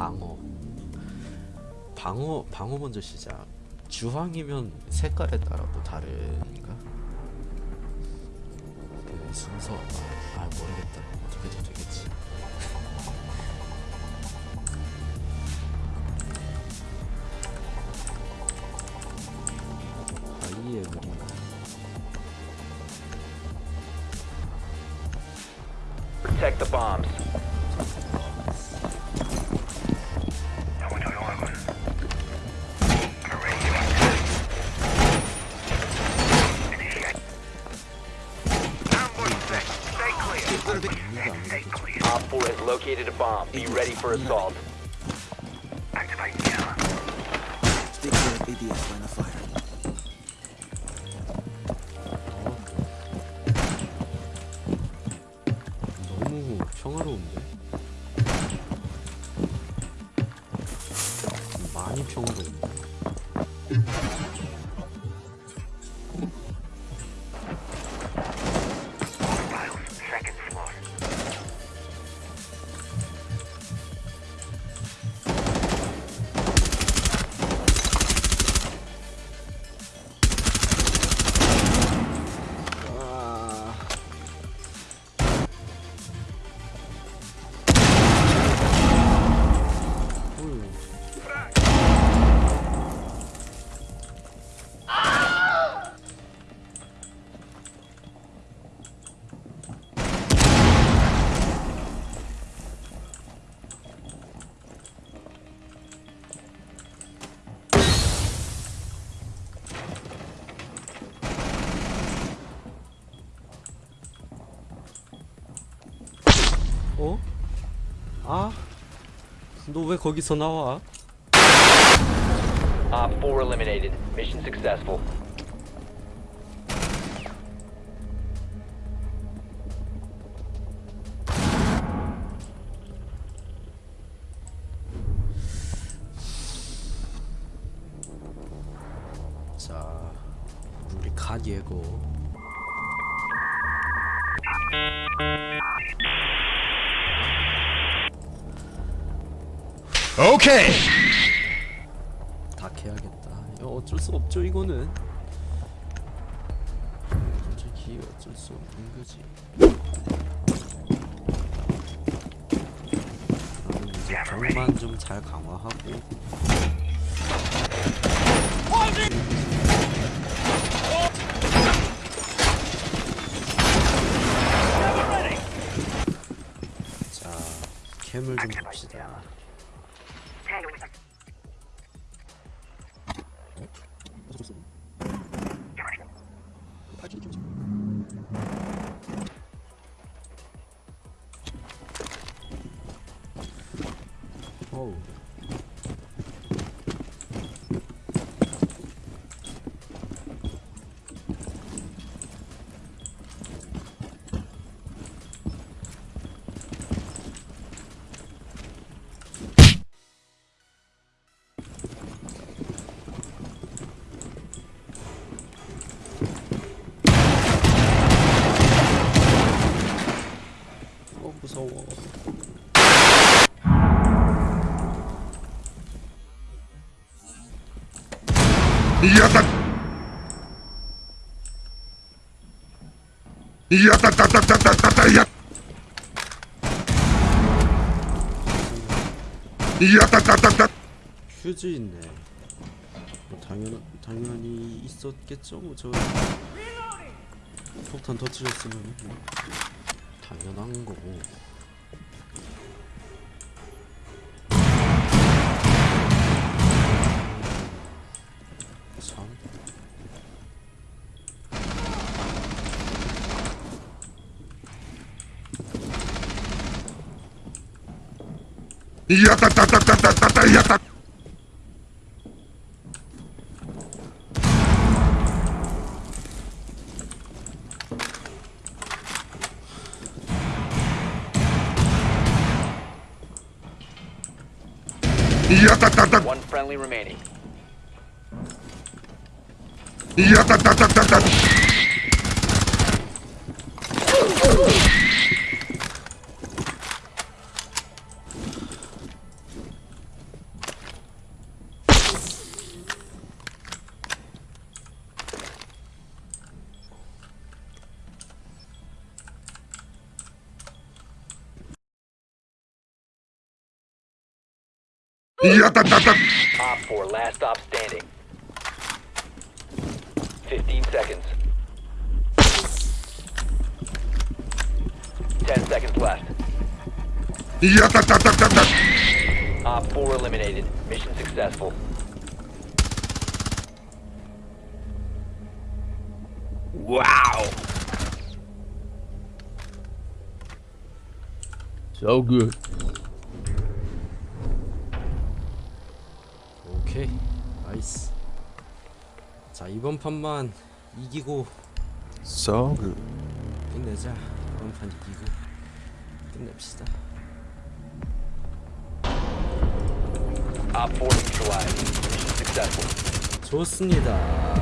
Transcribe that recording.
방어. 방어 방어 먼저 시작. 주황이면 색깔에 따라 또 다른가? 그 순서. 아, 아 모르겠다. 어떻게 해도 되겠지. 아이의 그림 Protect the bombs. Op 4 has located a bomb. Be ready for assault. Stay clear of ADS line of fire. 너무 평화로운데? 어? 아? 너 왜 거기서 나와? Op 4 eliminated. Mission successful. 자, 우리 갓 예고. 오케이. 다 캐야겠다. 야, 어쩔 수 없죠 이거는. 솔직히 어쩔 수 없는 거지. 나는 이제 병만 좀 잘 강화하고. 자, 캠을 좀 봅시다. 어우. 어 무서워. 야다. 야다다다다다다다 야. 야다다다다. 휴즈 있네. 뭐 당연 당연히 있었겠죠. 뭐저 폭탄 터뜨렸으면 뭐 당연한 거고. Yata One friendly remaining. Yata Top 4, last stop standing. 15 seconds. 10 seconds left. Top 4 eliminated. Mission successful. Wow. So good. 오케이 나이스 자 이번 판만 이기고 So good. 끝내자 이번 판 이기고 끝냅시다 Op 4 neutralized. Mission successful. 좋습니다